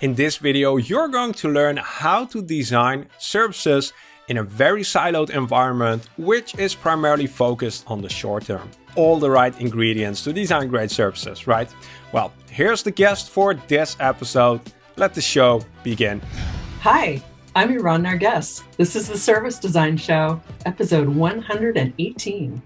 In this video, you're going to learn how to design services in a very siloed environment, which is primarily focused on the short term. All the right ingredients to design great services, right? Well, here's the guest for this episode. Let the show begin. Hi, I'm Iran Narges. This is the Service Design Show, episode 118.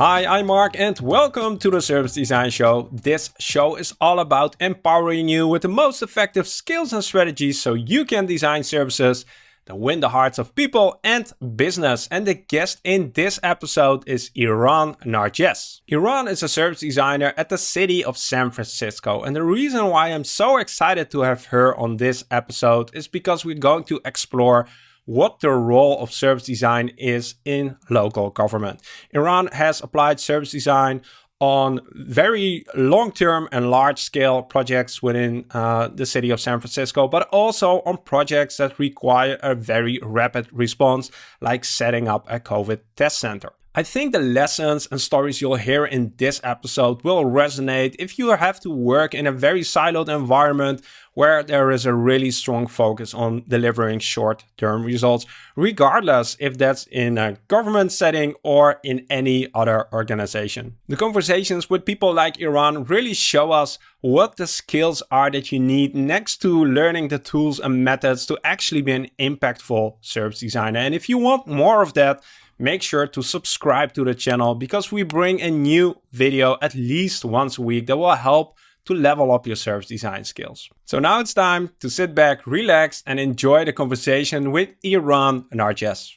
Hi, I'm Mark and welcome to the Service Design Show. This show is all about empowering you with the most effective skills and strategies so you can design services that win the hearts of people and business. And the guest in this episode is Iran Narges. Iran is a service designer at the city of San Francisco. And the reason why I'm so excited to have her on this episode is because we're going to explore what the role of service design is in local government. Iran has applied service design on very long-term and large-scale projects within uh, the city of San Francisco, but also on projects that require a very rapid response, like setting up a COVID test center. I think the lessons and stories you'll hear in this episode will resonate if you have to work in a very siloed environment where there is a really strong focus on delivering short-term results, regardless if that's in a government setting or in any other organization. The conversations with people like Iran really show us what the skills are that you need next to learning the tools and methods to actually be an impactful service designer. And if you want more of that, make sure to subscribe to the channel because we bring a new video at least once a week that will help to level up your service design skills. So now it's time to sit back, relax and enjoy the conversation with Iran and Narges.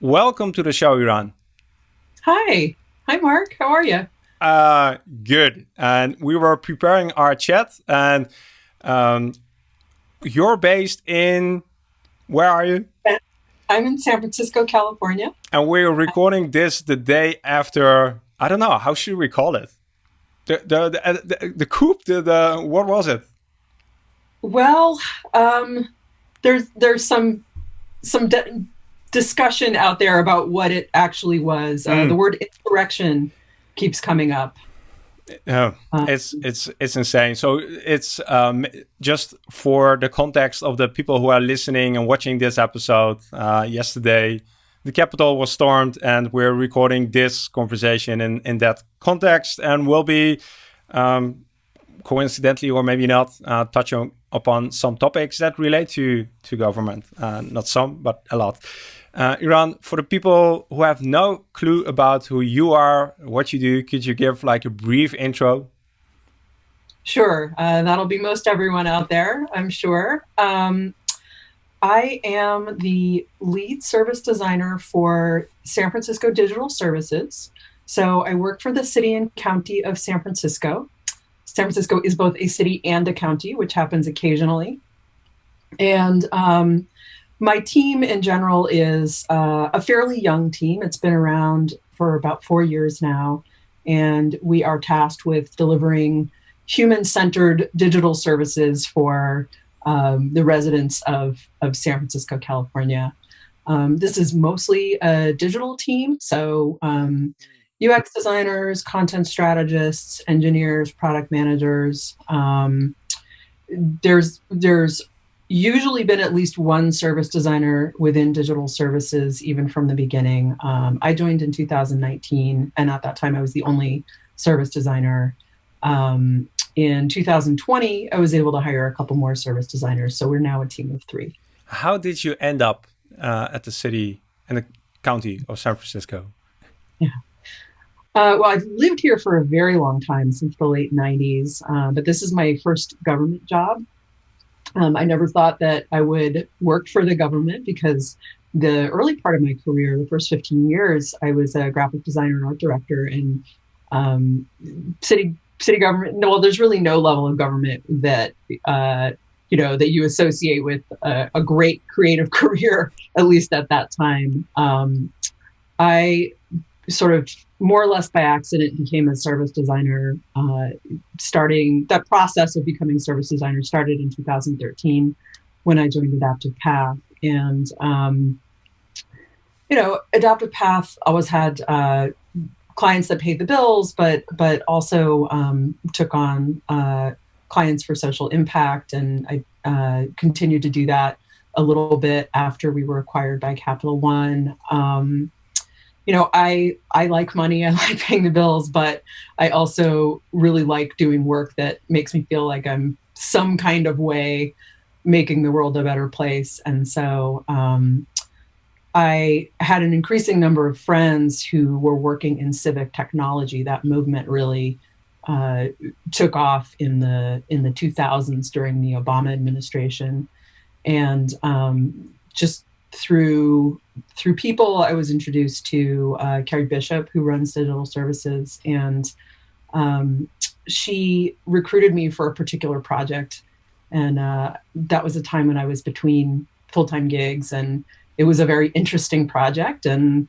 Welcome to the show, Iran. Hi. Hi, Mark. How are you? Uh, good. And we were preparing our chat and um, you're based in, where are you? I'm in San Francisco, California. And we're recording this the day after, I don't know, how should we call it? The the the, uh, the, the coup, the, the what was it? Well, um, there's there's some some discussion out there about what it actually was. Uh, mm. The word insurrection keeps coming up. Yeah, uh, it's it's it's insane. So it's um, just for the context of the people who are listening and watching this episode. Uh, yesterday, the Capitol was stormed, and we're recording this conversation in in that context, and we'll be um, coincidentally or maybe not uh, touching upon some topics that relate to to government. Uh, not some, but a lot. Uh, Iran, for the people who have no clue about who you are, what you do, could you give like a brief intro? Sure, uh, that'll be most everyone out there, I'm sure. Um, I am the lead service designer for San Francisco Digital Services. So I work for the city and county of San Francisco. San Francisco is both a city and a county, which happens occasionally. And um, my team in general is uh, a fairly young team. It's been around for about four years now, and we are tasked with delivering human-centered digital services for um, the residents of, of San Francisco, California. Um, this is mostly a digital team, so um, UX designers, content strategists, engineers, product managers. Um, there's there's usually been at least one service designer within digital services, even from the beginning. Um, I joined in 2019, and at that time, I was the only service designer. Um, in 2020, I was able to hire a couple more service designers, so we're now a team of three. How did you end up uh, at the city and the county of San Francisco? Yeah. Uh, well, I've lived here for a very long time, since the late 90s, uh, but this is my first government job. Um, I never thought that I would work for the government because the early part of my career, the first 15 years, I was a graphic designer and art director in um, city city government. No, well, there's really no level of government that uh, you know that you associate with a, a, great creative career, at least at that time. Um, I sort of more or less by accident became a service designer uh, starting that process of becoming service designer started in 2013 when i joined adaptive path and um, you know adaptive path always had uh, clients that paid the bills, but but also um, took on uh, clients for social impact, and I uh, continued to do that a little bit after we were acquired by Capital One. Um, you know, I I like money, I like paying the bills, but I also really like doing work that makes me feel like I'm some kind of way making the world a better place. And so um, I had an increasing number of friends who were working in civic technology. That movement really uh, took off in the in the 2000s during the Obama administration, and um, just through through people, I was introduced to uh, Carrie Bishop, who runs digital services, and um, she recruited me for a particular project, and uh, that was a time when I was between full time gigs, and it was a very interesting project, and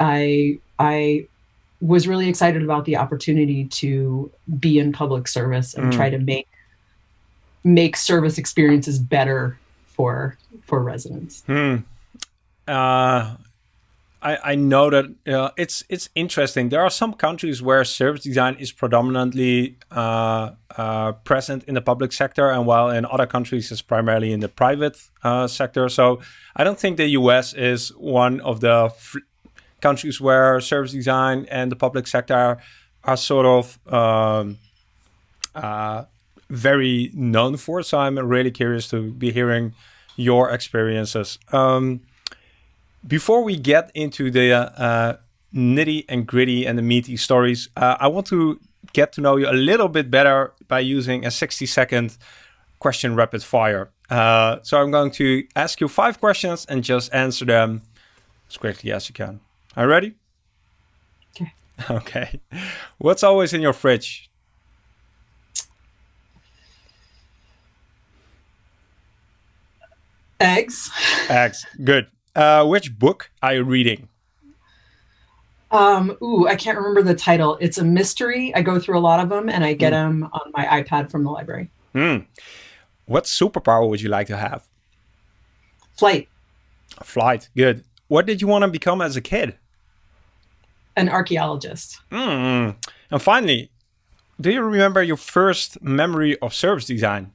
I I was really excited about the opportunity to be in public service and mm. try to make make service experiences better for for residents. Hmm. Uh, I, I know that uh, it's it's interesting. There are some countries where service design is predominantly uh, uh, present in the public sector, and while in other countries it's primarily in the private uh, sector. So I don't think the U.S. is one of the countries where service design and the public sector are sort of um, uh, very known for. So I'm really curious to be hearing your experiences. Um, before we get into the uh, nitty and gritty and the meaty stories, uh, I want to get to know you a little bit better by using a 60 second question rapid fire. Uh, so I'm going to ask you five questions and just answer them as quickly as you can. Are you ready? Okay. Okay. What's always in your fridge? Eggs. Eggs. Good. Uh, which book are you reading? Um, ooh, I can't remember the title. It's a mystery. I go through a lot of them and I get mm. them on my iPad from the library. Mm. What superpower would you like to have? Flight. Flight. Good. What did you want to become as a kid? An archaeologist. Mm. And finally, do you remember your first memory of service design?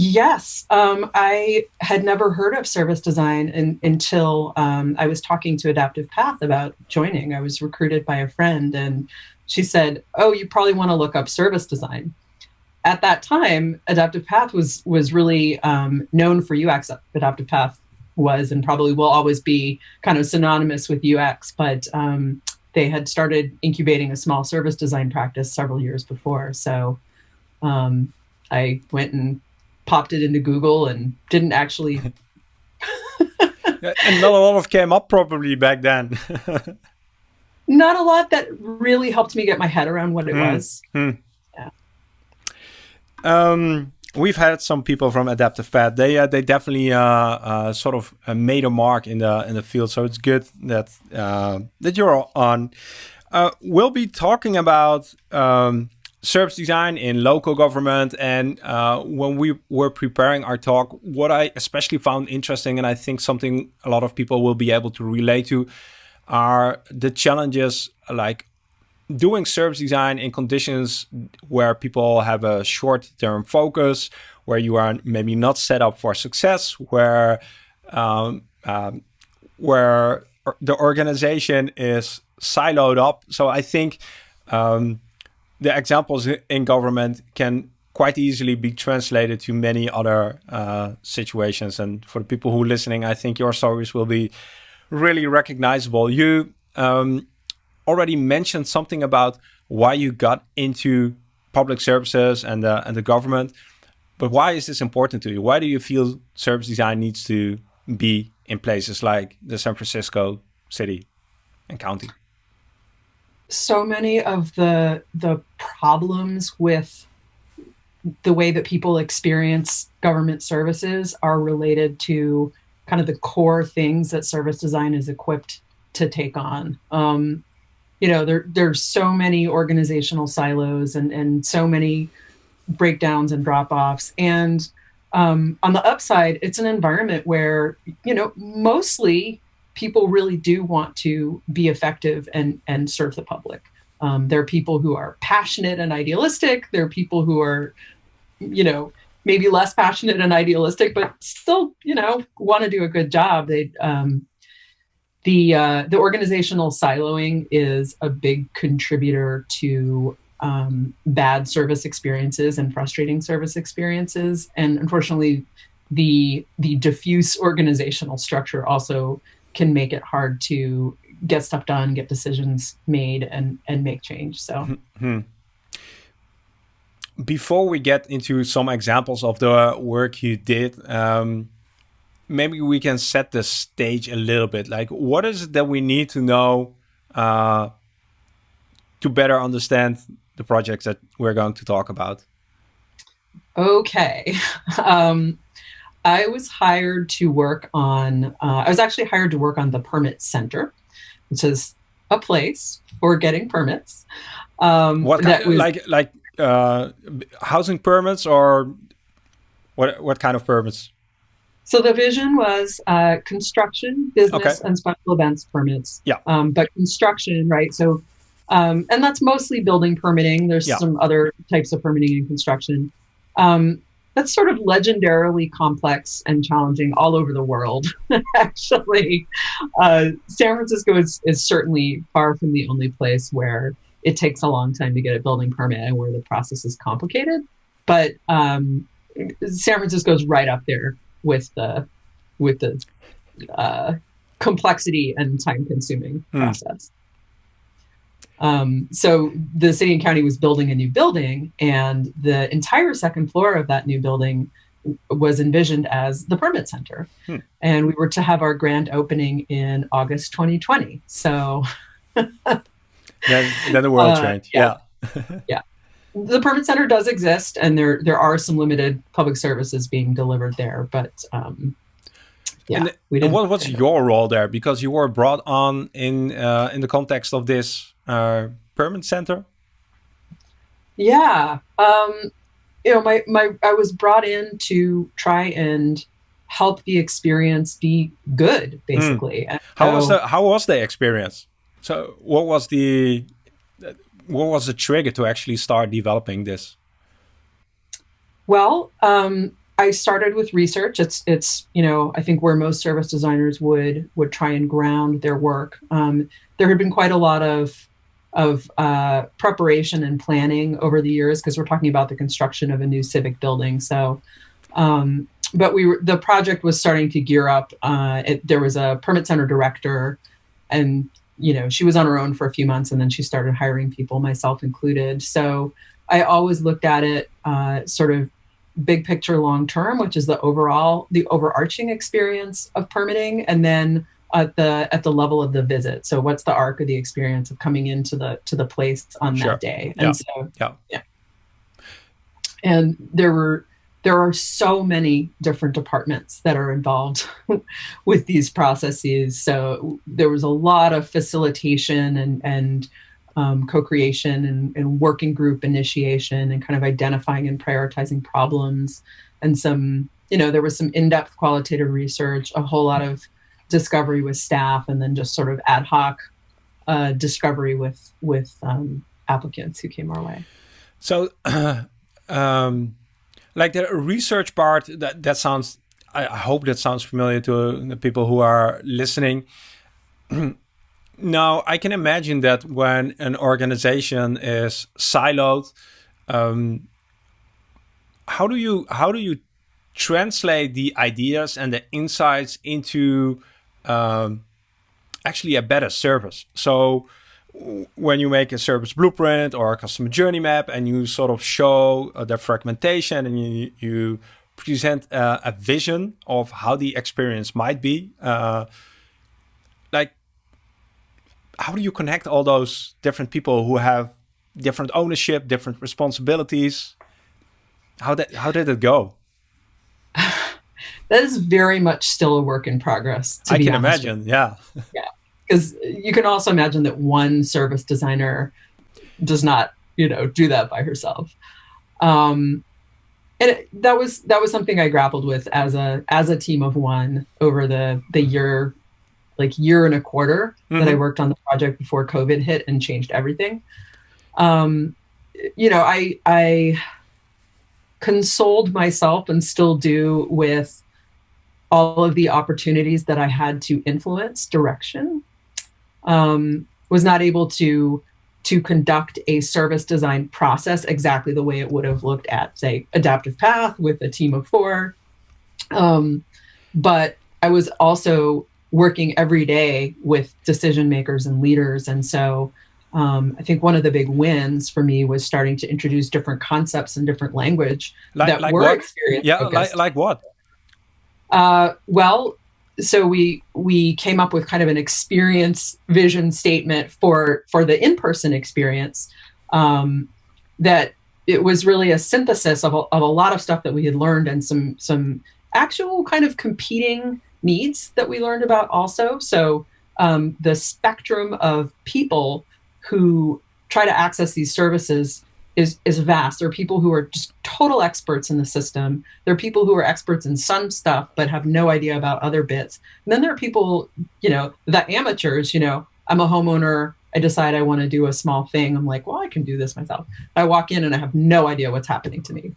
Yes, um, I had never heard of service design in, until um, I was talking to Adaptive Path about joining. I was recruited by a friend, and she said, "Oh, you probably want to look up service design." At that time, Adaptive Path was was really um, known for UX. Adaptive Path was and probably will always be kind of synonymous with UX, but um, they had started incubating a small service design practice several years before. So um, I went and popped it into Google and didn't actually. and not a lot of came up probably back then. not a lot that really helped me get my head around what it mm. was. Mm. Yeah. Um, we've had some people from Adaptive Path. They uh, they definitely uh, uh, sort of uh, made a mark in the in the field. So it's good that uh, that you're on. Uh, we'll be talking about um, service design in local government. And uh, when we were preparing our talk, what I especially found interesting, and I think something a lot of people will be able to relate to, are the challenges like doing service design in conditions where people have a short-term focus, where you are maybe not set up for success, where um, um, where the organization is siloed up. So I think um, the examples in government can quite easily be translated to many other uh, situations. And for the people who are listening, I think your stories will be really recognizable. You um, already mentioned something about why you got into public services and and the government. But why is this important to you? Why do you feel service design needs to be in places like the San Francisco city and county? So many of the the problems with the way that people experience government services are related to kind of the core things that service design is equipped to take on. Um, you know, there there's so many organizational silos and and so many breakdowns and drop offs. And um, on the upside, it's an environment where you know mostly people really do want to be effective and and serve the public. Um, there are people who are passionate and idealistic. There are people who are, you know, maybe less passionate and idealistic, but still, you know, want to do a good job. They um, the uh, the organizational siloing is a big contributor to um, bad service experiences and frustrating service experiences, and unfortunately, the the diffuse organizational structure also can make it hard to get stuff done, get decisions made, and and make change. So. Mm-hmm. Before we get into some examples of the work you did, um, maybe we can set the stage a little bit. Like, what is it that we need to know uh, to better understand the projects that we're going to talk about? Okay. Um, I was hired to work on, uh, I was actually hired to work on the Permit Center, which is a place for getting permits. Um, what kind, was, like like uh, housing permits or what what kind of permits? So the vision was uh, construction, business, okay. and special events permits. Yeah. Um, but construction, right? So, um, and that's mostly building permitting. There's yeah. some other types of permitting and construction. Um, that's sort of legendarily complex and challenging all over the world. Actually, uh, San Francisco is, is certainly far from the only place where it takes a long time to get a building permit and where the process is complicated. But um, San Francisco is right up there with the with the uh, complexity and time consuming hmm. process. Um, so the city and county was building a new building, and the entire second floor of that new building was envisioned as the permit center. Hmm. And we were to have our grand opening in August 2020. So then, then the world uh, changed. Yeah. Yeah. yeah. The permit center does exist, and there there are some limited public services being delivered there, but um, yeah. And, we and what was your role there? Because you were brought on in uh, in the context of this uh, permit center? Yeah, um, you know, my my I was brought in to try and help the experience be good, basically. Mm. How so, was the How was the experience? So, what was the what was the trigger to actually start developing this? Well, um, I started with research. It's it's you know I think where most service designers would would try and ground their work. Um, there had been quite a lot of of uh, preparation and planning over the years because we're talking about the construction of a new civic building. So, um, but we were, the project was starting to gear up. Uh, it, there was a permit center director, and you know she was on her own for a few months, and then she started hiring people, myself included. So I always looked at it uh, sort of big picture, long term, which is the overall the overarching experience of permitting, and then at the at the level of the visit. So what's the arc of the experience of coming into the to the place on sure. that day? And yeah. so yeah. yeah. And there were there are so many different departments that are involved with these processes. So there was a lot of facilitation and and um, co-creation and, and working group initiation and kind of identifying and prioritizing problems and some you know there was some in-depth qualitative research a whole lot of discovery with staff and then just sort of ad hoc uh, discovery with with um, applicants who came our way. So, um, like the research part, that that sounds. I hope that sounds familiar to the people who are listening. now, I can imagine that when an organization is siloed, um, how do you how do you translate the ideas and the insights into um, actually a better service. So when you make a service blueprint or a customer journey map and you sort of show uh, the fragmentation and you, you present uh, a vision of how the experience might be, uh, like how do you connect all those different people who have different ownership, different responsibilities? How did how did it go? That is very much still a work in progress. I can imagine. Yeah. Yeah. Because you can also imagine that one service designer does not, you know, do that by herself. Um, and it, that was that was something I grappled with as a as a team of one over the the year like year and a quarter mm-hmm. that I mm-hmm. worked on the project before COVID hit and changed everything. Um, you know, I I consoled myself and still do with all of the opportunities that I had to influence direction. Um, was not able to to conduct a service design process exactly the way it would have looked at, say, Adaptive Path with a team of four. Um, but I was also working every day with decision makers and leaders. And so um, I think one of the big wins for me was starting to introduce different concepts and different language like, that like were what? experience. Yeah, like, like what? Uh, well, so we we came up with kind of an experience vision statement for for the in-person experience um, that it was really a synthesis of a, of a lot of stuff that we had learned and some some actual kind of competing needs that we learned about also. So um, the spectrum of people who try to access these services is is vast. There are people who are just total experts in the system. There are people who are experts in some stuff but have no idea about other bits. And then there are people, you know, the amateurs. You know, I'm a homeowner. I decide I want to do a small thing. I'm like, well, I can do this myself. I walk in and I have no idea what's happening to me.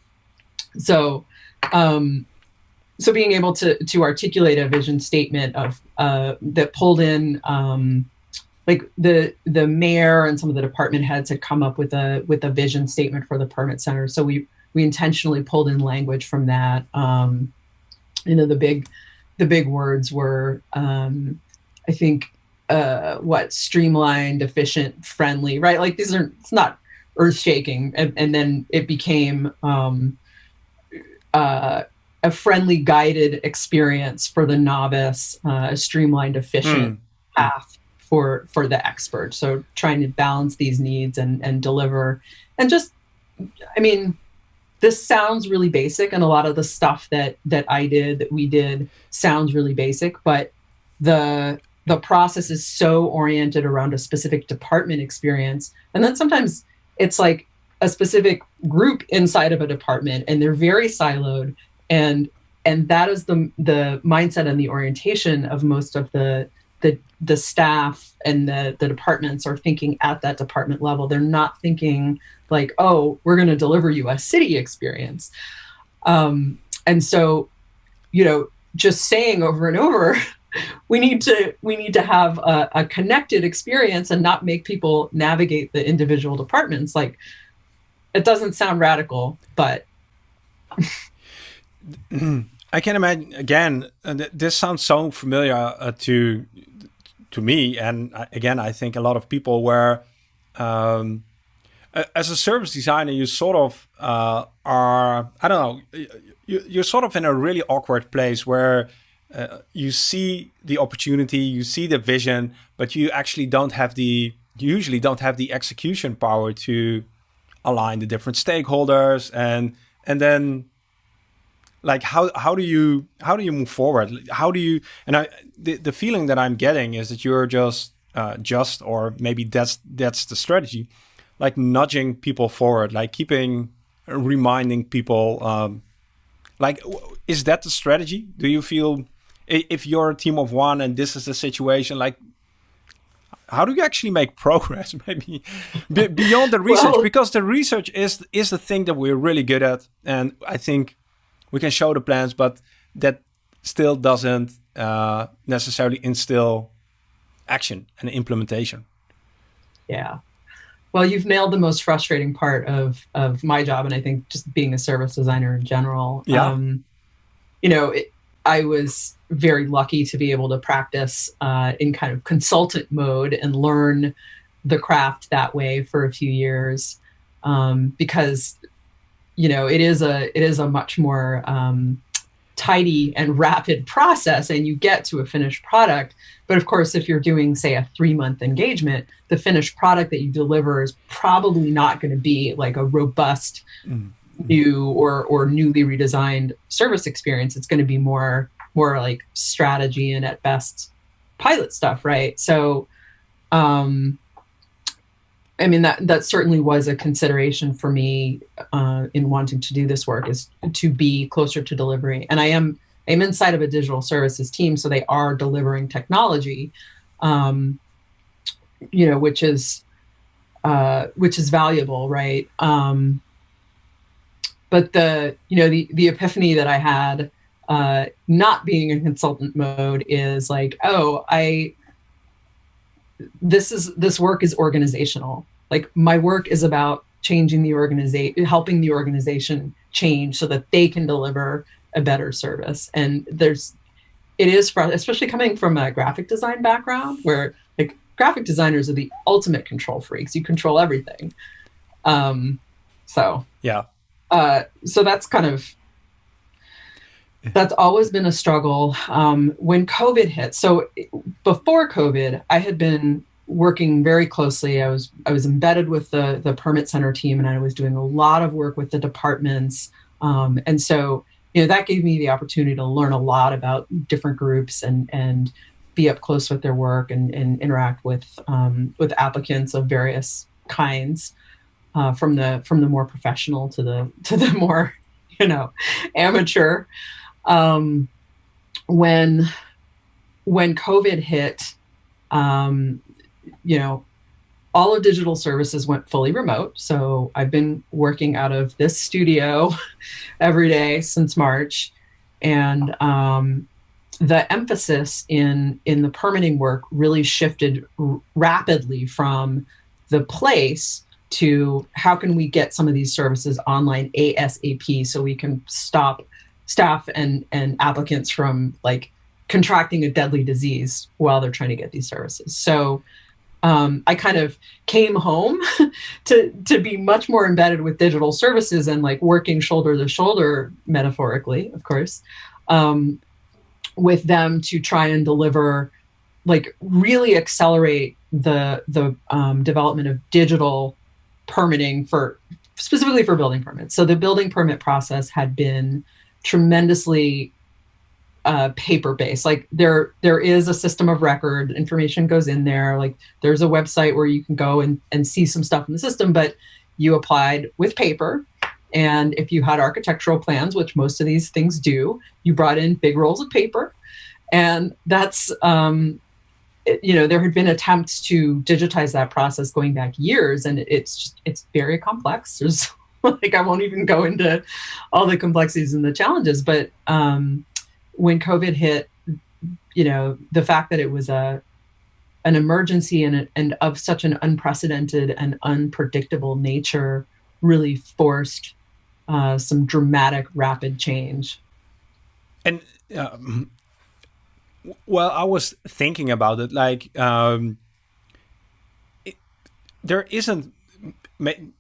So, um, so being able to to articulate a vision statement of uh, that pulled in. Um, like the the mayor and some of the department heads had come up with a with a vision statement for the permit center. So we we intentionally pulled in language from that. Um, you know, the big the big words were um, I think uh, what streamlined, efficient, friendly, right? Like these are it's not earth shaking, and, and, then it became um, uh, a friendly, guided experience for the novice, uh, a streamlined, efficient mm. path for for the expert so trying to balance these needs and and deliver. And just i mean this sounds really basic and a lot of the stuff that that i did that we did sounds really basic but the the process is so oriented around a specific department experience. And then sometimes it's like a specific group inside of a department and they're very siloed. And and that is the the mindset and the orientation of most of the the the staff and the the departments are thinking at that department level. They're not thinking like, oh, we're going to deliver you a city experience. Um, and so, you know, just saying over and over, we need to we need to have a, a connected experience and not make people navigate the individual departments. Like, it doesn't sound radical, but. I can imagine again. Uh, this sounds so familiar uh, to to me, and again, I think a lot of people where, um, as a service designer, you sort of uh, are, I don't know, you, you're sort of in a really awkward place where uh, you see the opportunity, you see the vision, but you actually don't have the, usually don't have the execution power to align the different stakeholders and, and then like how how do you how do you move forward? How do you and i the, the feeling that i'm getting is that you're just uh, just or maybe that's that's the strategy like nudging people forward like keeping reminding people um like is that the strategy? Do you feel if you're a team of one and this is the situation like how do you actually make progress maybe? Beyond the research well, because the research is is the thing that we're really good at and i think we can show the plans, but that still doesn't uh, necessarily instill action and implementation. Yeah. Well, you've nailed the most frustrating part of of my job, and I think just being a service designer in general. Yeah. Um, you know, it, I was very lucky to be able to practice uh, in kind of consultant mode and learn the craft that way for a few years um, because you know it is a it is a much more um, tidy and rapid process and you get to a finished product. But of course if you're doing say a three month engagement the finished product that you deliver is probably not going to be like a robust mm-hmm. new or or newly redesigned service experience. It's going to be more more like strategy and at best pilot stuff right? So um I mean that that certainly was a consideration for me uh, in wanting to do this work is to be closer to delivery, and I am I'm inside of a digital services team, so they are delivering technology, um, you know, which is uh, which is valuable, right? Um, but the you know the the epiphany that I had uh, not being in consultant mode is like, oh, I this is this work is organizational. Like my work is about changing the organization, helping the organization change so that they can deliver a better service. And there's, it is, for, especially coming from a graphic design background where like graphic designers are the ultimate control freaks. You control everything. Um, so yeah. Uh, so that's kind of that's always been a struggle. Um, when COVID hit, so before COVID, I had been working very closely. I was I was embedded with the the permit center team, and I was doing a lot of work with the departments. Um, and so, you know, that gave me the opportunity to learn a lot about different groups and and be up close with their work and, and interact with um, with applicants of various kinds, uh, from the from the more professional to the to the more you know amateur. Um, when when COVID hit, um, you know, all of digital services went fully remote. So I've been working out of this studio every day since March. And um, the emphasis in, in the permitting work really shifted rapidly from the place to how can we get some of these services online ASAP so we can stop staff and, and applicants from like contracting a deadly disease while they're trying to get these services. So um, I kind of came home to to be much more embedded with digital services and like working shoulder to shoulder, metaphorically, of course, um, with them to try and deliver, like really accelerate the the um, development of digital permitting for specifically for building permits. So the building permit process had been tremendously uh, paper based. Like there there is a system of record, information goes in there. Like there's a website where you can go and, and see some stuff in the system, but you applied with paper. And if you had architectural plans, which most of these things do, you brought in big rolls of paper. And that's, um, it, you know, there had been attempts to digitize that process going back years, and it's just, it's very complex. There's like, I won't even go into all the complexities and the challenges, but um, when COVID hit, you know, the fact that it was a an emergency and, and of such an unprecedented and unpredictable nature really forced uh, some dramatic, rapid change. And um, well, I was thinking about it. Like, um, there isn't.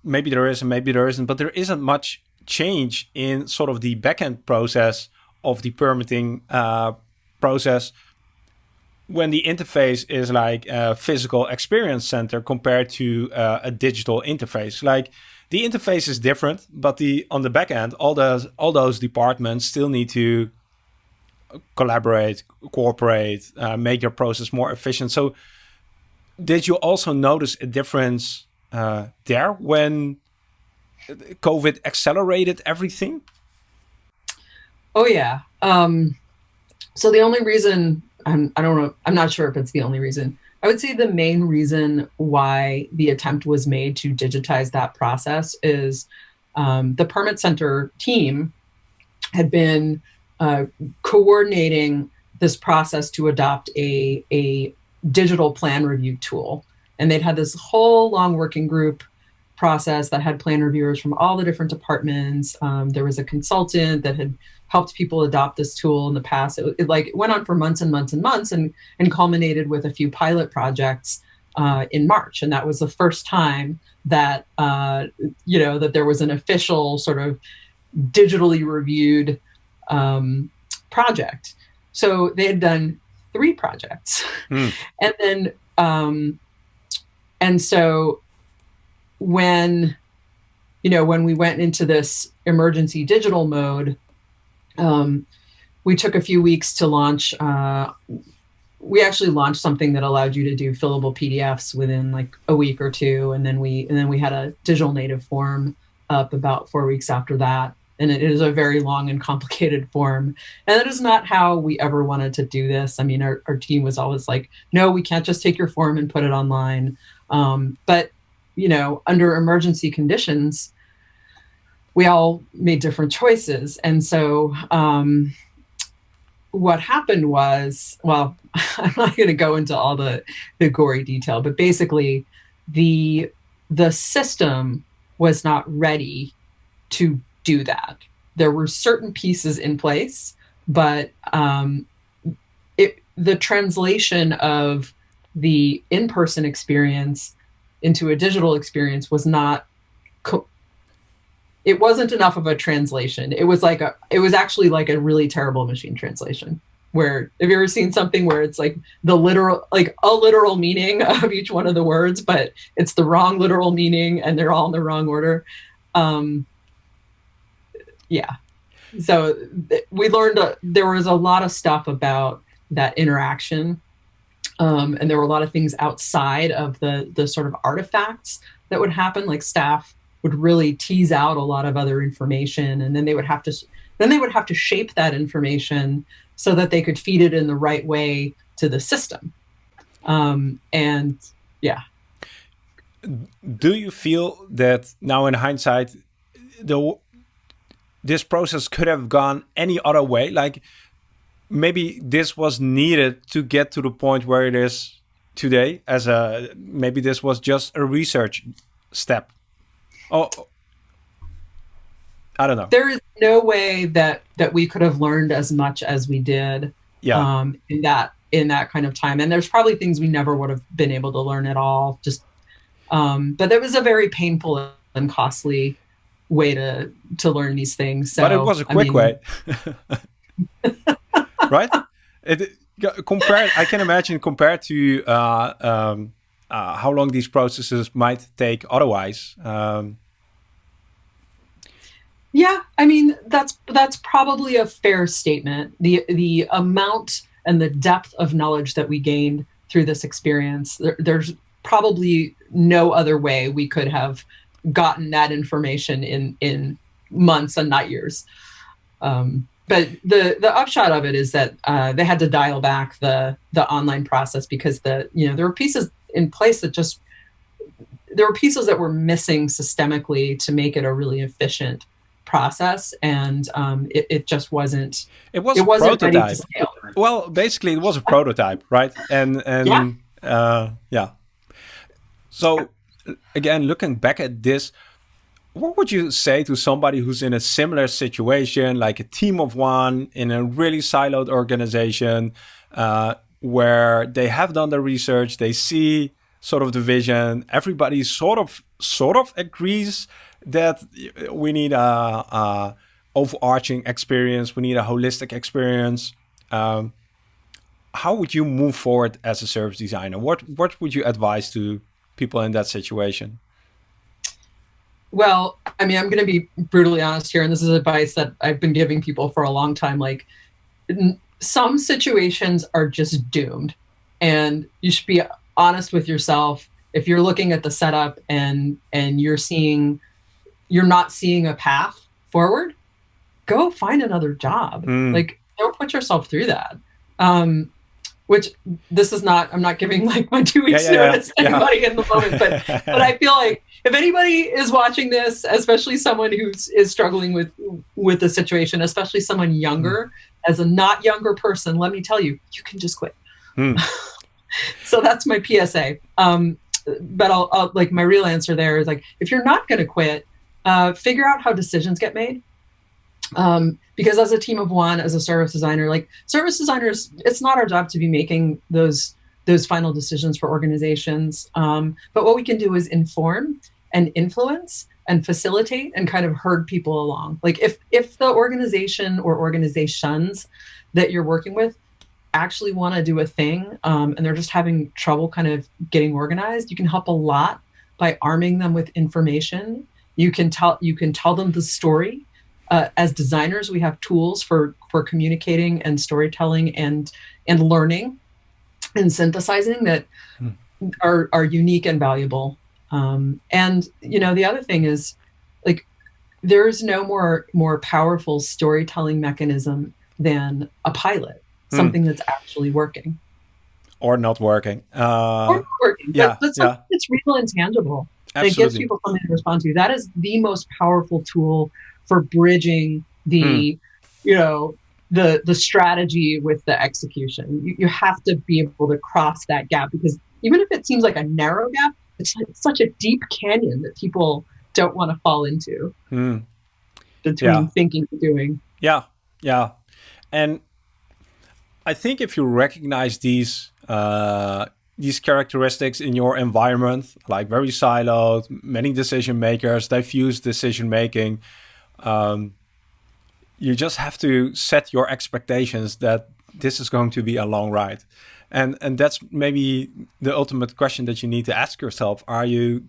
Maybe there is, and maybe there isn't, but there isn't much change in sort of the backend process of the permitting uh, process when the interface is like a physical experience center compared to uh, a digital interface. Like the interface is different, but the on the back end, all those all those departments still need to collaborate, cooperate, uh, make your process more efficient. So, did you also notice a difference uh, there when COVID accelerated everything? Oh yeah. Um, so the only reason I'm, I don't know, I'm not sure if it's the only reason. I would say the main reason why the attempt was made to digitize that process is um, the permit center team had been uh, coordinating this process to adopt a, a digital plan review tool. And they'd had this whole long working group process that had plan reviewers from all the different departments. Um, there was a consultant that had helped people adopt this tool in the past. It, it like it went on for months and months and months, and and culminated with a few pilot projects uh, in March, and that was the first time that uh, you know that there was an official sort of digitally reviewed um, project. So they had done three projects, mm. and then um, and so when you know when we went into this emergency digital mode um, we took a few weeks to launch. Uh, we actually launched something that allowed you to do fillable PDFs within like a week or two, and then we and then we had a digital native form up about four weeks after that. And it is a very long and complicated form. And that is not how we ever wanted to do this. I mean, our, our team was always like, no, we can't just take your form and put it online. Um, but, you know, under emergency conditions, we all made different choices. And so um, what happened was, well, I'm not going to go into all the, the gory detail, but basically the the system was not ready to do that. There were certain pieces in place, but um, it, the translation of the in-person experience into a digital experience was not it wasn't enough of a translation it was like a it was actually like a really terrible machine translation where have you ever seen something where it's like the literal like a literal meaning of each one of the words but it's the wrong literal meaning and they're all in the wrong order um yeah so we learned uh, there was a lot of stuff about that interaction um, and there were a lot of things outside of the the sort of artifacts that would happen like staff would really tease out a lot of other information and then they would have to then they would have to shape that information so that they could feed it in the right way to the system. Um, and yeah. Do you feel that now in hindsight, the this process could have gone any other way? Like maybe this was needed to get to the point where it is today as a maybe this was just a research step. Oh, I don't know. There is no way that that we could have learned as much as we did. Yeah. Um, in that in that kind of time, and there's probably things we never would have been able to learn at all. Just, um, but it was a very painful and costly way to to learn these things. So, but it was a quick I mean, way, right? It compared, I can imagine compared to uh, um, uh, how long these processes might take otherwise. Um, yeah, I mean that's that's probably a fair statement. The the amount and the depth of knowledge that we gained through this experience, there, there's probably no other way we could have gotten that information in in months and not years. Um, but the the upshot of it is that uh, they had to dial back the the online process because the you know there were pieces in place that just there were pieces that were missing systemically to make it a really efficient process. And um, it, it, just wasn't it was it wasn't prototype. well basically it was a prototype right? And and yeah. Uh, yeah. So again looking back at this what would you say to somebody who's in a similar situation like a team of one in a really siloed organization uh, where they have done the research they see sort of the vision everybody sort of sort of agrees that we need a, a overarching experience. We need a holistic experience. Um, how would you move forward as a service designer? What what would you advise to people in that situation? Well, I mean, I'm going to be brutally honest here, and this is advice that I've been giving people for a long time. Like, some situations are just doomed, and you should be honest with yourself. If you're looking at the setup and and you're seeing you're not seeing a path forward, go find another job. Mm. Like don't put yourself through that. Um, which this is not i'm not giving like my two weeks yeah, yeah, notice yeah. to anybody in the moment but but i feel like if anybody is watching this especially someone who's struggling with with the situation especially someone younger mm. as a not younger person let me tell you you can just quit mm. so that's my psa um, but I'll, I'll like my real answer there is like if you're not going to quit uh, figure out how decisions get made. Um, because as a team of one, as a service designer, like service designers, it's not our job to be making those those final decisions for organizations. Um, but what we can do is inform and influence and facilitate and kind of herd people along. Like if if the organization or organizations that you're working with actually want to do a thing um, and they're just having trouble kind of getting organized, you can help a lot by arming them with information you can tell you can tell them the story. Uh, as designers, we have tools for for communicating and storytelling and and learning and synthesizing that hmm. are are unique and valuable. Um, and you know, the other thing is like there's no more more powerful storytelling mechanism than a pilot, hmm. something that's actually working or not working. Uh, or not working. Yeah, but yeah. it's real and tangible. Absolutely. That gives people something to respond to. That is the most powerful tool for bridging the, mm. you know, the the strategy with the execution. You, you have to be able to cross that gap because even if it seems like a narrow gap, it's, like such a deep canyon that people don't want to fall into mm. between yeah. thinking and doing. Yeah, yeah, and I think if you recognize these uh, these characteristics in your environment, like very siloed, many decision makers, diffuse decision making, um, you just have to set your expectations that this is going to be a long ride. And, and that's maybe the ultimate question that you need to ask yourself. Are you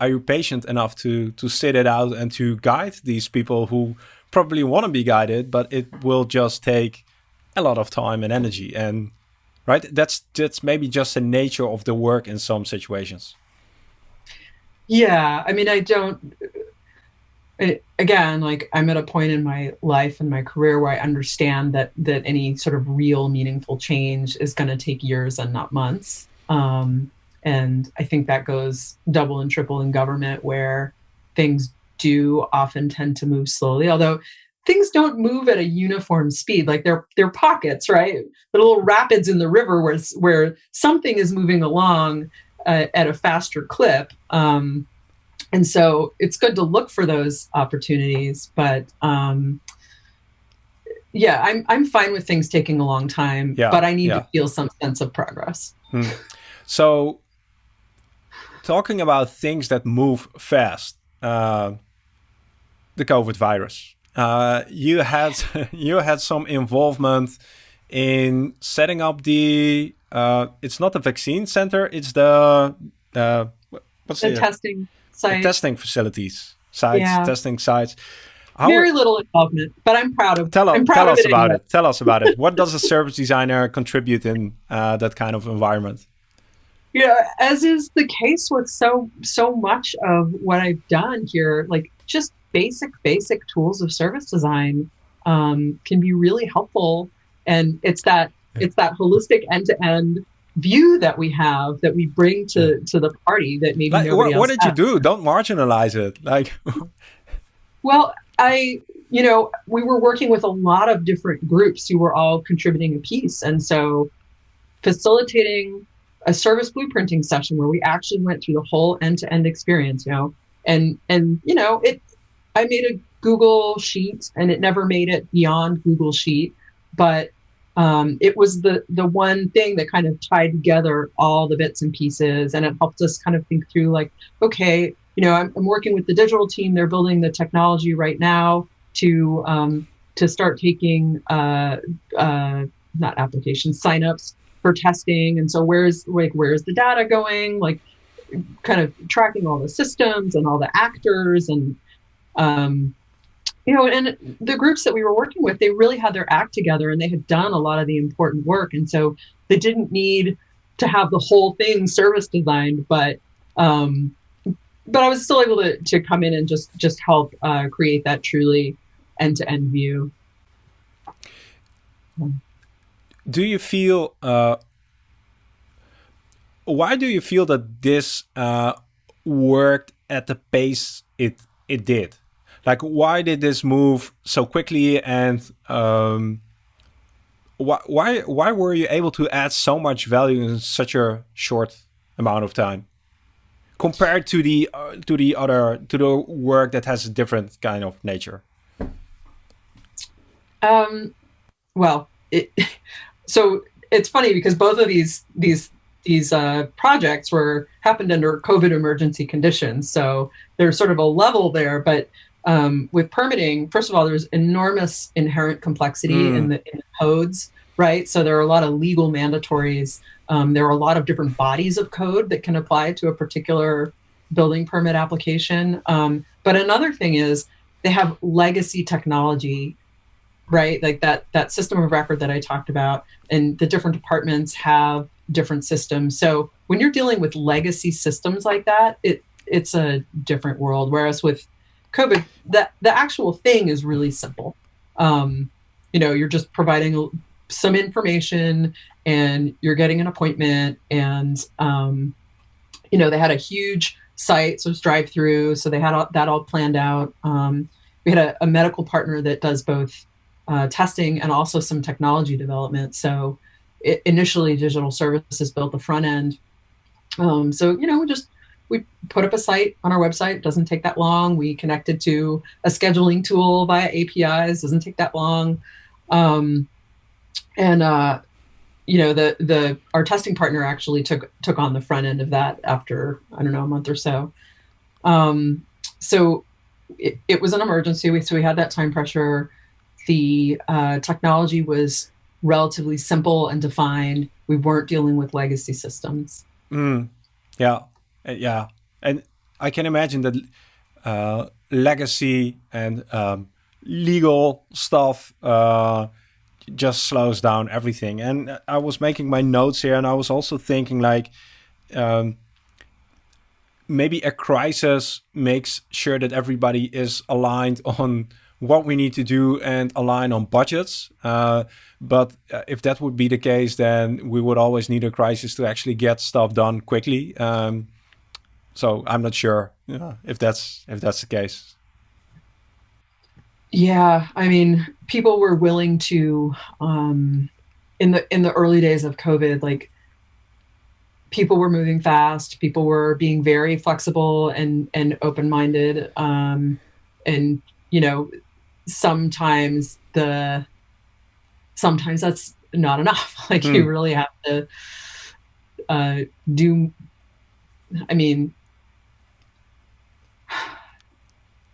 are you patient enough to to sit it out and to guide these people who probably want to be guided, but it will just take a lot of time and energy and right that's that's maybe just the nature of the work in some situations yeah i mean i don't again like i'm at a point in my life and my career where i understand that that any sort of real meaningful change is going to take years and not months. Um, and i think that goes double and triple in government where things do often tend to move slowly although things don't move at a uniform speed. Like they're they're pockets right? The little rapids in the river where where something is moving along uh, at a faster clip. Um, and so it's good to look for those opportunities but um, yeah i'm i'm fine with things taking a long time yeah, but i need yeah. to feel some sense of progress hmm. so talking about things that move fast uh, the covid virus uh, you had you had some involvement in setting up the uh, it's not the vaccine center it's the uh, what's the, the testing site. The testing facilities sites yeah. testing sites How very little involvement but i'm proud of tell, proud tell of us it about anyway. it tell us about it what does a service designer contribute in uh, that kind of environment yeah as is the case with so so much of what i've done here like just basic, basic tools of service design um, can be really helpful. And it's that it's that holistic end to end view that we have that we bring to to the party that maybe like, what, what did has. you do? Don't marginalize it. Like, well, I you know we were working with a lot of different groups who were all contributing a piece, and so facilitating a service blueprinting session where we actually went through the whole end to end experience. You know, and and you know it I made a Google sheet and it never made it beyond Google sheet, but um, it was the the one thing that kind of tied together all the bits and pieces, and it helped us kind of think through like, okay, you know, I'm, I'm working with the digital team; they're building the technology right now to um, to start taking uh, uh, not applications signups for testing, and so where's like where's the data going? Like, kind of tracking all the systems and all the actors and um, you know, and the groups that we were working with, they really had their act together and they had done a lot of the important work. And so they didn't need to have the whole thing service designed, but um, but I was still able to, to come in and just just help uh, create that truly end to end view. Do you feel? Uh, why do you feel that this uh, worked at the pace it it did? Like why did this move so quickly and um, why why why were you able to add so much value in such a short amount of time compared to the uh, to the other to the work that has a different kind of nature um well it so it's funny because both of these these these uh, projects were happened under COVID emergency conditions, so there's sort of a level there. But um, with permitting, first of all, there's enormous inherent complexity mm. in, the, in, the, codes, right? So there are a lot of legal mandatories. Um, there are a lot of different bodies of code that can apply to a particular building permit application. Um, but another thing is they have legacy technology, right? Like that that system of record that I talked about, and the different departments have different systems. So when you're dealing with legacy systems like that, it it's a different world. Whereas with COVID, the the actual thing is really simple. Um, you know, you're just providing some information and you're getting an appointment and um, you know they had a huge site so it's drive through so they had all, that all planned out. Um, we had a, a, medical partner that does both uh, testing and also some technology development. So it, initially digital services built the front end. Um, so you know just we put up a site on our website doesn't take that long we connected to a scheduling tool via apis doesn't take that long um, and uh, you know the the our testing partner actually took took on the front end of that after I don't know a month or so. Um, so it, it was an emergency. We, so we had that time pressure. The uh, technology was relatively simple and defined. We weren't dealing with legacy systems. Mm, yeah, uh, yeah, and I can imagine that uh, legacy and um, legal stuff uh, just slows down everything. And I was making my notes here, and I was also thinking like. Um, maybe a crisis makes sure that everybody is aligned on what we need to do and align on budgets. Uh, but uh, if that would be the case, then we would always need a crisis to actually get stuff done quickly. Um, so I'm not sure if that's if that's the case. Yeah, I mean, people were willing to um, in the in the early days of COVID, like people were moving fast. People were being very flexible and and open minded. Um, and you know, sometimes the sometimes that's not enough. Like mm. you hmm. really have to uh, do. I mean,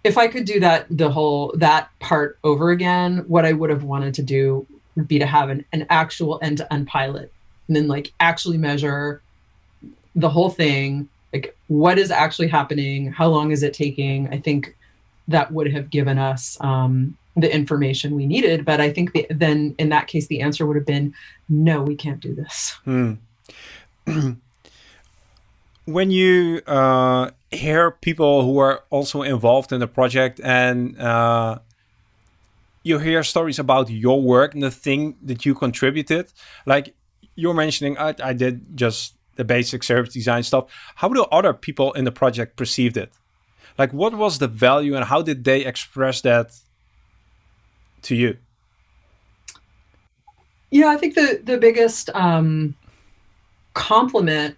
if I could do that, the whole that part over again, what I would have wanted to do would be to have an, an actual end to end pilot and then like actually measure the whole thing, like what is actually happening, how long is it taking. I think that would have given us um, the information we needed. But I think the, then in that case, the answer would have been no, we can't do this. Hmm. when you uh, hear people who are also involved in the project and uh, you hear stories about your work and the thing that you contributed, like you're mentioning, I, I did just the basic service design stuff. How do other people in the project perceived it? Like, what was the value and how did they express that to you? Yeah, I think the the biggest um, compliment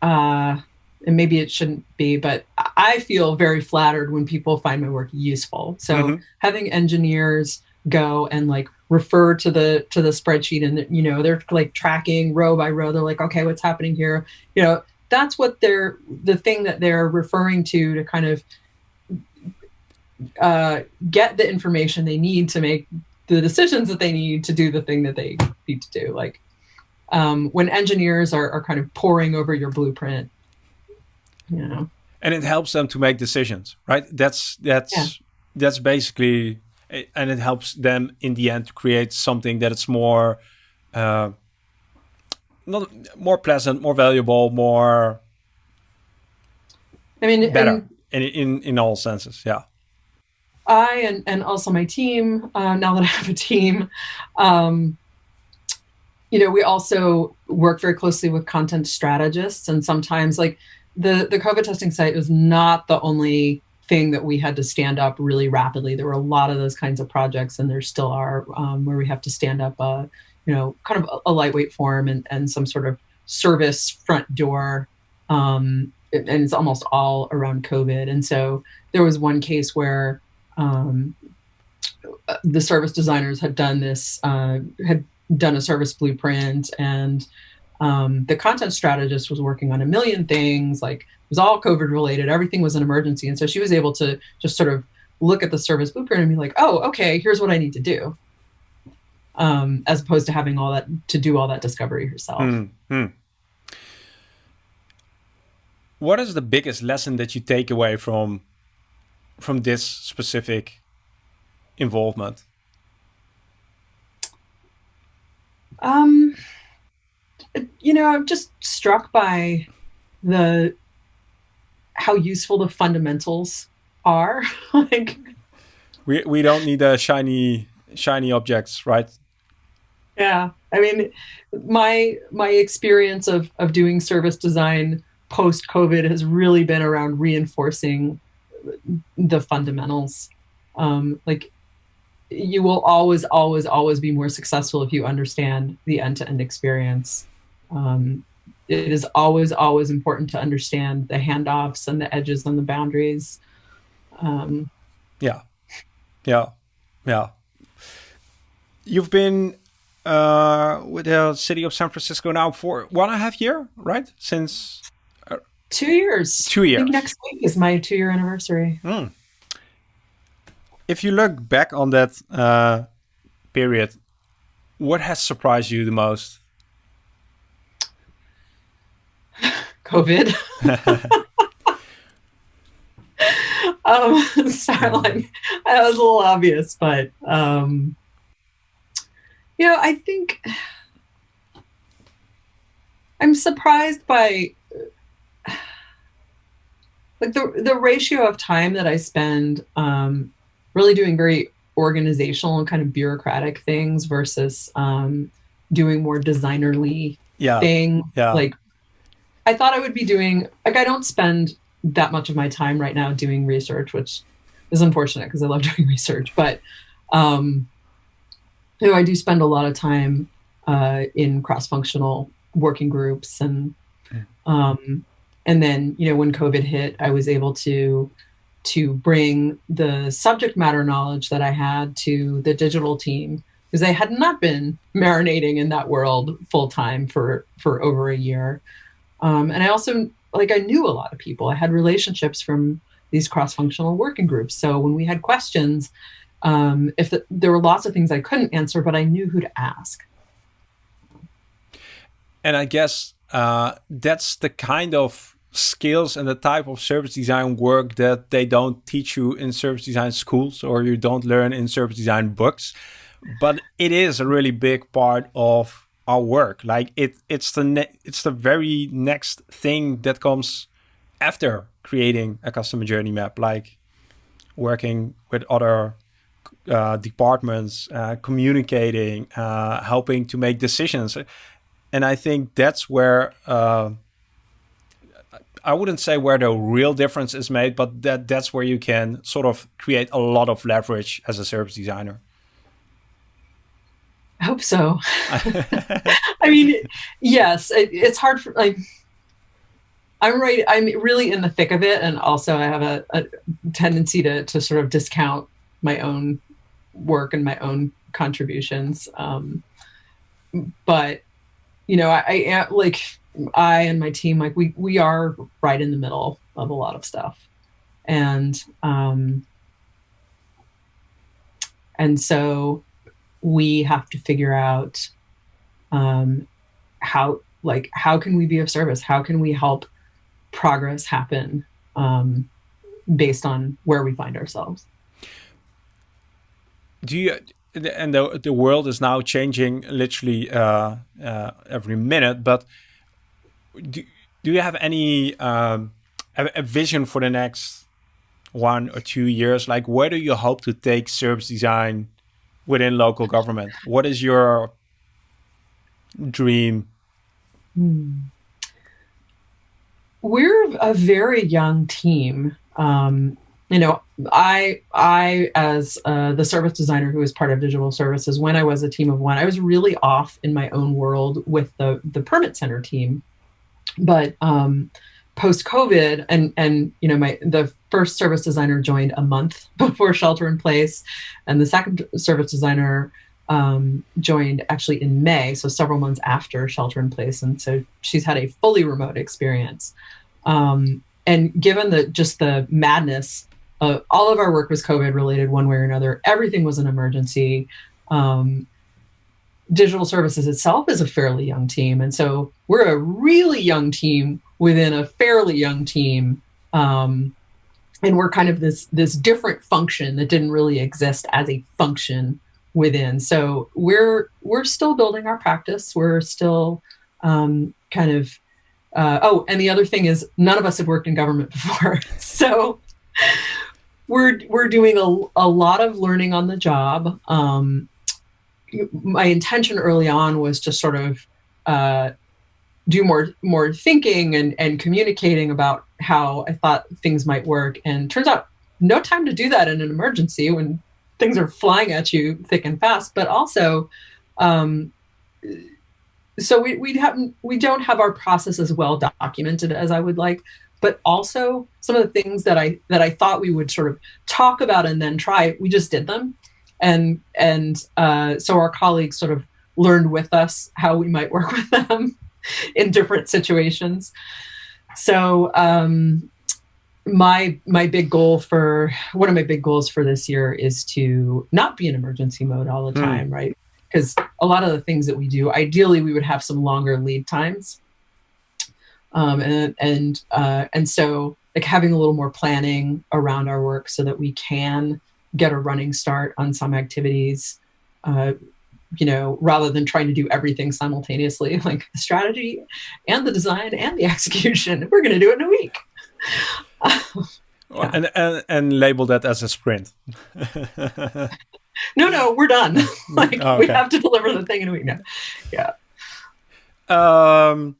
uh, and maybe it shouldn't be, but I feel very flattered when people find my work useful. So mm-hmm. having engineers go and like refer to the to the spreadsheet and you know they're like tracking row by row they're like okay what's happening here you know that's what they're the thing that they're referring to to kind of uh, get the information they need to make the decisions that they need to do the thing that they need to do like um, when engineers are, are kind of poring over your blueprint you know and it helps them to make decisions right? That's that's yeah. that's basically and it helps them in the end to create something that it's more uh, not more pleasant more valuable more i mean better in, in in all senses yeah. I and, and also my team uh, now that i have a team um, you know we also work very closely with content strategists and sometimes like the the COVID testing site was not the only thing that we had to stand up really rapidly. There were a lot of those kinds of projects, and there still are, um, where we have to stand up a, you know, kind of a, lightweight form and, and some sort of service front door. Um, and it's almost all around COVID. And so there was one case where um, the service designers had done this, uh, had done a service blueprint and um, the content strategist was working on a million things, like it was all COVID related, everything was an emergency. And so she was able to just sort of look at the service blueprint and be like, oh, okay, here's what I need to do. Um, as opposed to having all that to do all that discovery herself. Mm -hmm. What is the biggest lesson that you take away from from this specific involvement? Um, you know, I'm just struck by the how useful the fundamentals are. like we we don't need the shiny shiny objects, right? Yeah. I mean, my my experience of of doing service design post COVID has really been around reinforcing the fundamentals. Um, like you will always, always, always be more successful if you understand the end-to-end experience. Um, it is always, always important to understand the handoffs and the edges and the boundaries. Um, yeah, yeah, yeah. You've been uh, with the city of San Francisco now for one and a half year, right? Since uh, two years. Two years. next week is my two-year anniversary. Mm if you look back on that uh, period, what has surprised you the most? COVID. um, sorry, like, that was a little obvious, but um, you know, I think I'm surprised by like the the ratio of time that I spend um, really doing very organizational and kind of bureaucratic things versus um, doing more designerly yeah. thing. Yeah. Like I thought I would be doing like I don't spend that much of my time right now doing research, which is unfortunate because I love doing research. But um, you know, I do spend a lot of time uh, in cross-functional working groups and um, and then you know when COVID hit, I was able to to bring the subject matter knowledge that I had to the digital team because I had not been marinating in that world full time for for over a year. Um, and I also like I knew a lot of people. I had relationships from these cross functional working groups. So when we had questions, um, if the, there were lots of things I couldn't answer, but I knew who to ask. And I guess uh, that's the kind of skills and the type of service design work that they don't teach you in service design schools or you don't learn in service design books but it is a really big part of our work like it it's the it's the very next thing that comes after creating a customer journey map like working with other uh, departments uh, communicating uh, helping to make decisions and i think that's where uh, I wouldn't say where the real difference is made, but that that's where you can sort of create a lot of leverage as a service designer. I hope so. I mean, yes, it, it's hard for like. I'm right. I'm really in the thick of it, and also I have a, a tendency to to sort of discount my own work and my own contributions. Um, but you know, I, I am like I and my team, like we we are right in the middle of a lot of stuff, and um, and so we have to figure out um, how like how can we be of service? How can we help progress happen um, based on where we find ourselves? Do you and the the world is now changing literally uh, uh, every minute, but do, do you have any um, a, a vision for the next one or two years? Like, where do you hope to take service design within local government? What is your dream? Hmm. We're a very young team. Um, you know, I I as uh, the service designer who was part of digital services when I was a team of one, I was really off in my own world with the the permit center team but um, post COVID, and and you know, my the first service designer joined a month before shelter in place, and the second service designer um, joined actually in May, so several months after shelter in place, and so she's had a fully remote experience. Um, and given the just the madness, uh, all of our work was COVID related one way or another. Everything was an emergency. Um, digital services itself is a fairly young team. And so we're a really young team within a fairly young team. Um, and we're kind of this this different function that didn't really exist as a function within. So we're we're still building our practice. We're still um, kind of uh, oh, and the other thing is none of us have worked in government before. so we're we're doing a, a lot of learning on the job. Um, my intention early on was to sort of uh, do more more thinking and and communicating about how I thought things might work. And turns out, no time to do that in an emergency when things are flying at you thick and fast. But also, um, so we we have we don't have our process as well documented as I would like. But also, some of the things that I that I thought we would sort of talk about and then try, we just did them, and and uh, so our colleagues sort of learned with us how we might work with them in different situations. So um, my my big goal for one of my big goals for this year is to not be in emergency mode all the hmm. time, mm. right? Because a lot of the things that we do, ideally, we would have some longer lead times, um, and and uh, and so like having a little more planning around our work so that we can get a running start on some activities uh, you know, rather than trying to do everything simultaneously, like the strategy and the design and the execution, we're going to do it in a week. yeah. and, and, and label that as a sprint. no, no, we're done. like oh, okay. we have to deliver the thing in a week now. Yeah. Um,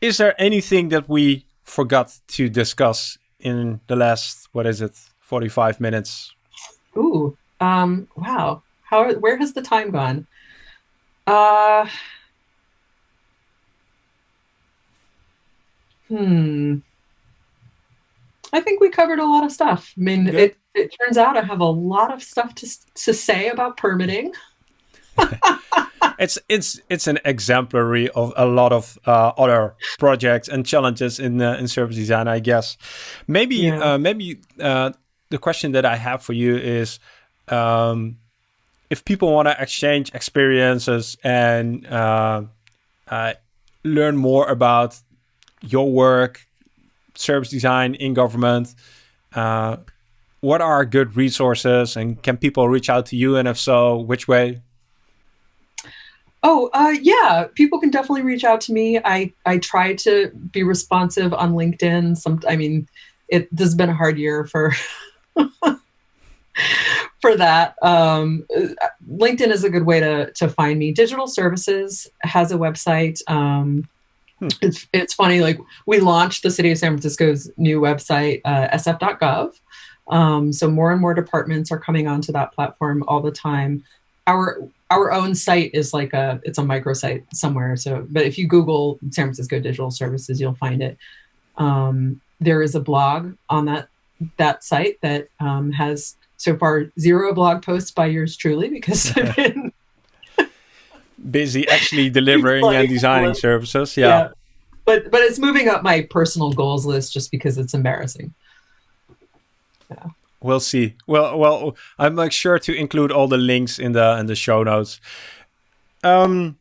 is there anything that we forgot to discuss in the last, what is it, 45 minutes? Ooh, um, wow. How? Where has the time gone? Uh. Hmm. I think we covered a lot of stuff. I mean, it, it turns out I have a lot of stuff to to say about permitting. it's it's it's an exemplary of a lot of uh, other projects and challenges in uh, in service design, I guess. Maybe yeah. uh, maybe uh, the question that I have for you is, um, if people want to exchange experiences and uh, uh, learn more about your work, service design in government, uh, what are good resources and can people reach out to you? And if so, which way? Oh, uh, yeah, people can definitely reach out to me. I, I try to be responsive on LinkedIn. Some, I mean, it, this has been a hard year for for that. Um, LinkedIn is a good way to to find me. Digital Services has a website. Um, hmm. It's it's funny. Like we launched the City of San Francisco's new website, uh, sf.gov. Um, so more and more departments are coming onto that platform all the time. Our our own site is like a it's a microsite somewhere. So, but if you Google San Francisco Digital Services, you'll find it. Um, there is a blog on that that site that um, has so far zero blog posts by yours truly because I've been busy actually delivering and designing services. Yeah. yeah. But but it's moving up my personal goals list just because it's embarrassing. Yeah. We'll see. Well, well, I'll make sure to include all the links in the in the show notes. Um,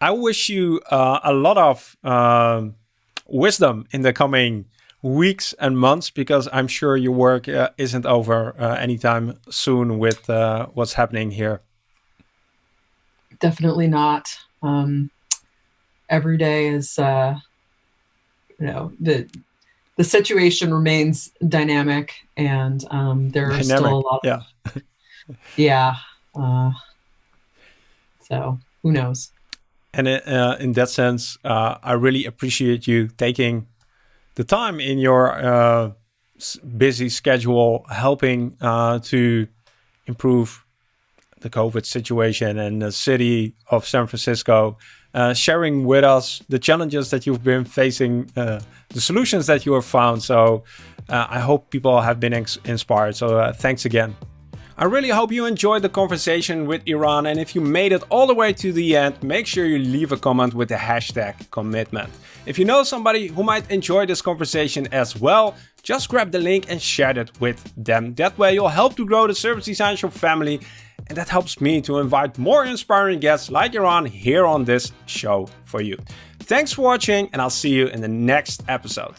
I wish you uh, a lot of uh, wisdom in the coming weeks and months because I'm sure your work uh, isn't over uh, anytime soon with uh, what's happening here. Definitely not. Um, every day is, uh, you know, the the situation remains dynamic, and um, there are still a lot. Of, yeah. yeah. Uh, so who knows? And uh, in that sense, I really appreciate you taking the time in your uh, busy schedule helping uh, to improve the COVID situation and the city of San Francisco, uh, sharing with us the challenges that you've been facing, uh, the solutions that you have found. So uh, I hope people have been inspired. So uh, thanks again. I really hope you enjoyed the conversation with Iran and if you made it all the way to the end, make sure you leave a comment with the hashtag commitment. If you know somebody who might enjoy this conversation as well, just grab the link and share it with them. That way you'll help to grow the Service Design Show family and that helps me to invite more inspiring guests like Iran here on this show for you. Thanks for watching and I'll see you in the next episode.